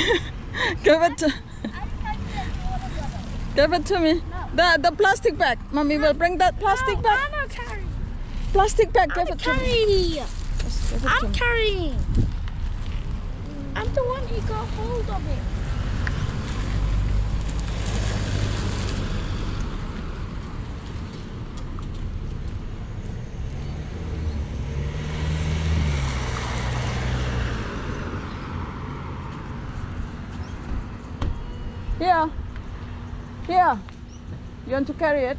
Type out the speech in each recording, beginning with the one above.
Give it to, give it to me. The the plastic bag. Mommy will bring that plastic no, bag. I'm not carrying. Plastic bag. Give I'm it to me. carrying. Just give it to I'm me. carrying. I'm the one who got hold of it. Here. Here. You want to carry it?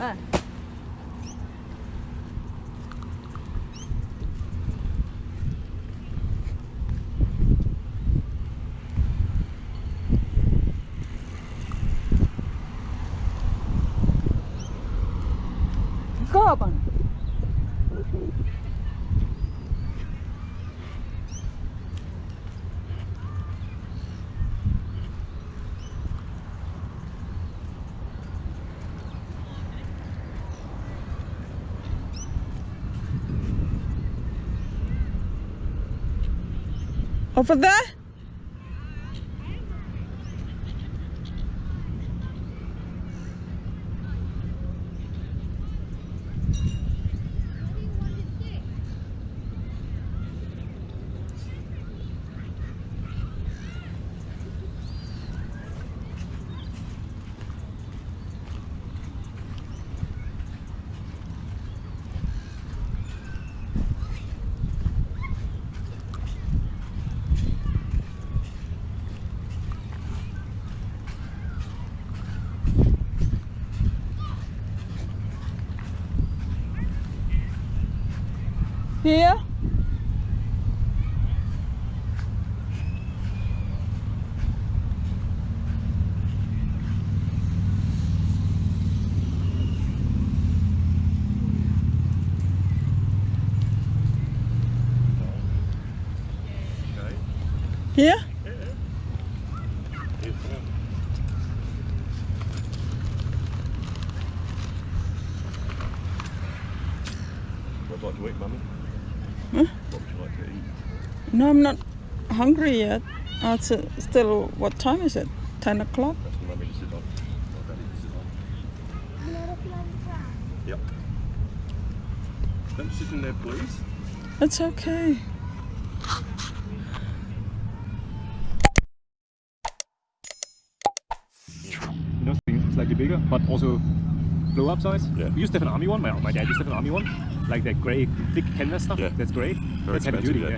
Ah. Over there? Here? Here? What would you like Mummy? No, I'm not hungry yet. Oh, it's uh, still, what time is it? 10 o'clock? That's. Yep. Don't sit in there, please. It's okay. something slightly bigger, but also blow up size. Yeah. We used to have an army one. My, my dad used to have an army one, like that grey thick canvas stuff. Yeah. That's great. Very That's heavy duty. yeah.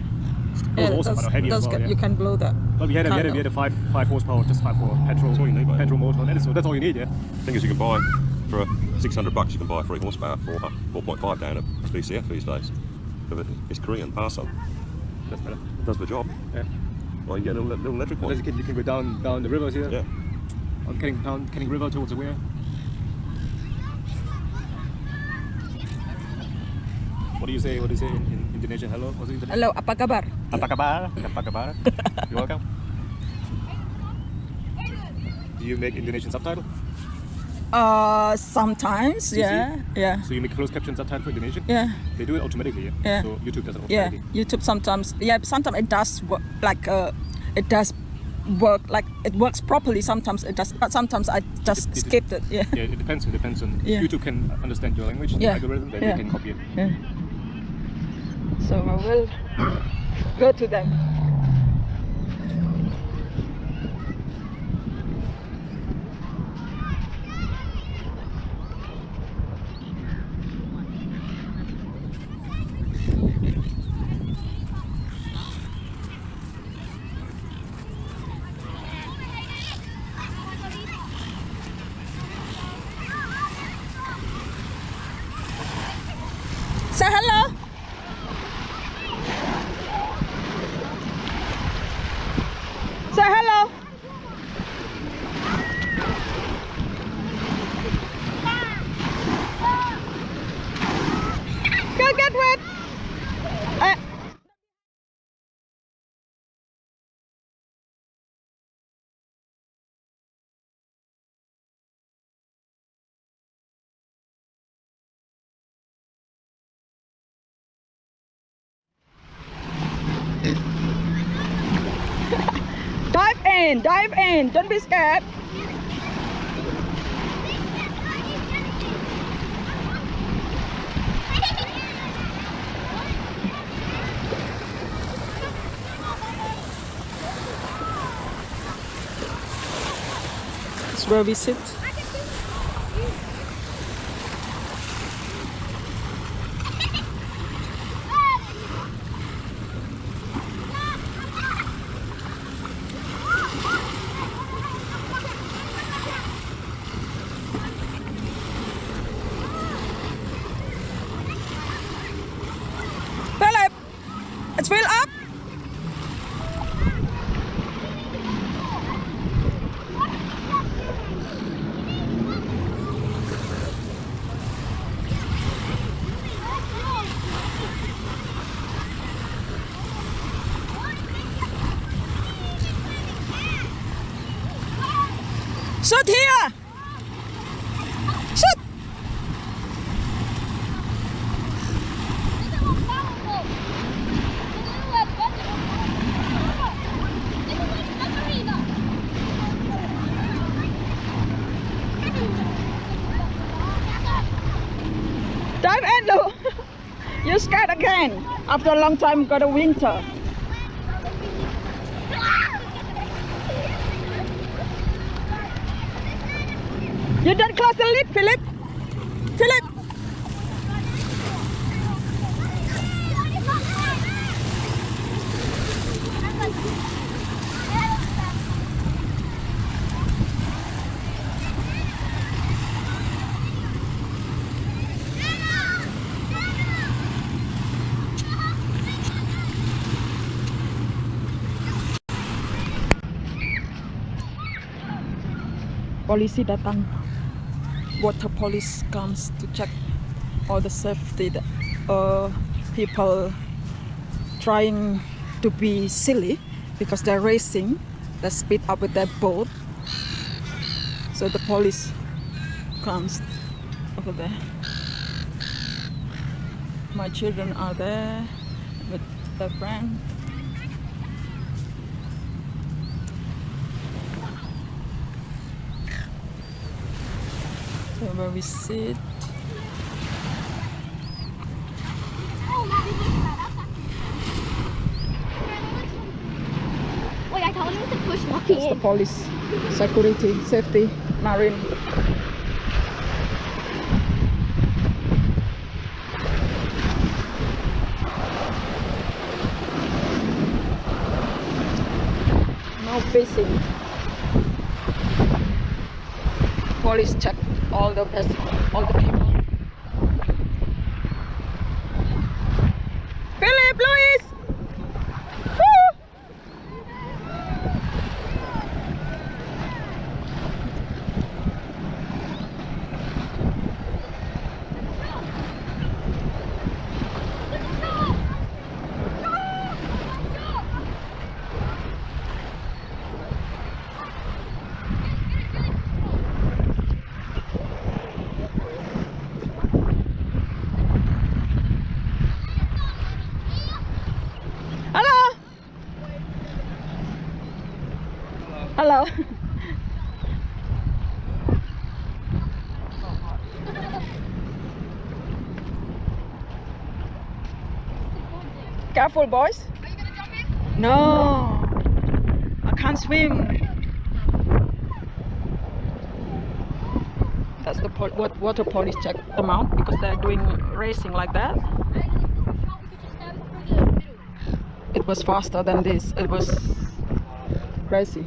Yeah. It was awesome, that's- but heavy as that's well. Yeah. You can blow that. But we had a, we had a, we had a five five horsepower, just five for petrol. That's all you need, mate. Petrol motor. That is, that's all you need. Yeah. thing is, you can buy for 600 bucks. You can buy a three horsepower, four, 4.5 down at BCF these days. But It's Korean Paso. That's better. It does the job. Yeah. Well, you get a little, little electric one. you can, you can go down down the rivers here. Yeah. On Canning, down Canning River towards the weir. Do you say? What do you say in, in Indonesian? Hello. What's it in Indonesian? Hello, apa kabar? Apa kabar? Apa kabar? You're welcome. Do you make Indonesian subtitle? Uh, sometimes, CC? yeah, yeah, So you make closed caption subtitle for Indonesian? yeah, They do it automatically, yeah? Yeah. So YouTube does it yeah. YouTube sometimes, yeah, sometimes it does work, like, uh, it does work, like, it works properly. Sometimes it does, but sometimes I just It- it- skipped it, yeah. Yeah, it depends. It depends on Yeah. YouTube can understand your language, the Yeah. algorithm, then Yeah. they can copy it. yeah. So I will go to them. Say hello. Say hello. Go get wet. Uh, Dive in, dive in. Don't be scared. It's where we sit. Philip, it's fill up. Sit here. Sit. Dive in, Lou. You're scared again. After a long time, got a winter. You don't close the lid, Philip. Philip. Polisi datang. Water police comes to check all the safety. that, Uh, people trying to be silly because they're racing. They speed up with their boat. So the police comes over there. My children are there with their friend. So where we sit. Wait, I told him to push walking It's the police, security, safety, marine. Now fishing. Police check all the best, all the people. Philip, Louis! Woo! Hello. Hello. Careful, boys. Are you gonna jump in? No. I can't swim. That's the pol- what water police check them out because they're doing racing like that. It was faster than this. It was crazy.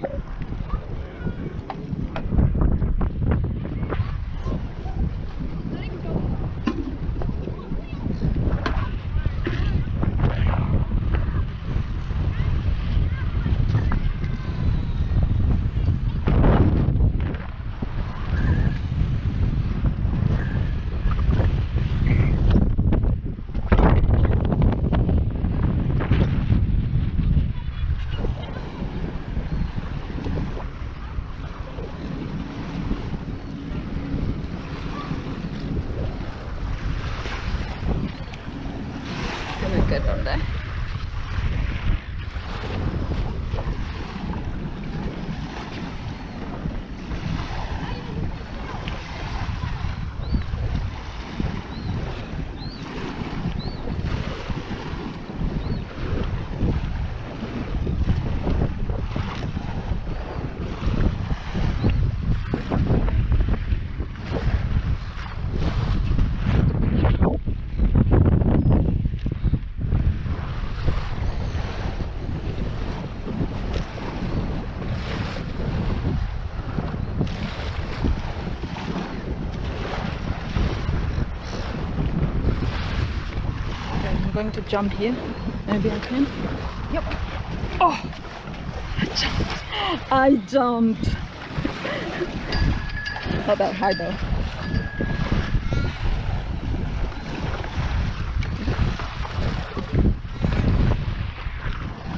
Can to jump here. Maybe I can. Yep. Oh, I jumped. I jumped. Not that high though.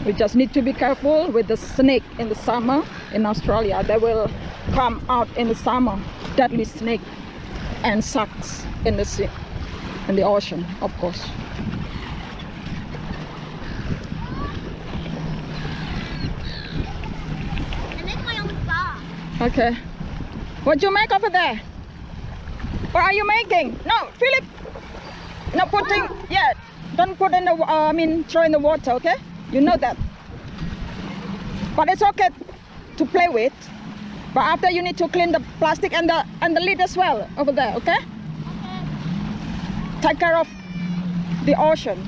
We just need to be careful with the snake in the summer in Australia. They will come out in the summer, deadly snake and sucks in the sea, in the ocean, of course. And that's my own bar. Okay. What you make over there? What are you making? No, Philip. No putting. Yeah. Don't put in the. Uh, I mean, throw in the water. Okay. You know that. But it's okay to play with. But after you need to clean the plastic and the and the lid as well over there. Okay. Take care of the ocean.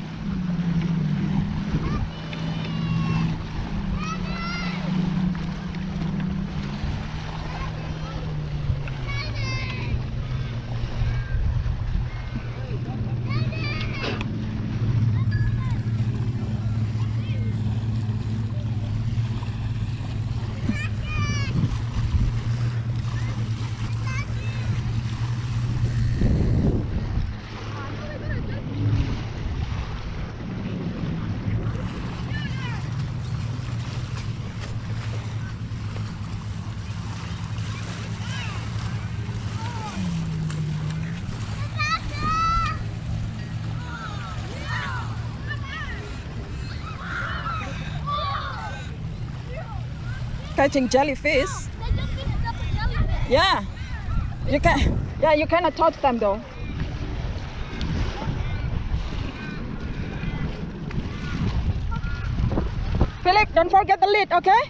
Catching jellyfish. Yeah. You can. Yeah, you cannot touch them though. Philip, don't forget the lid, okay?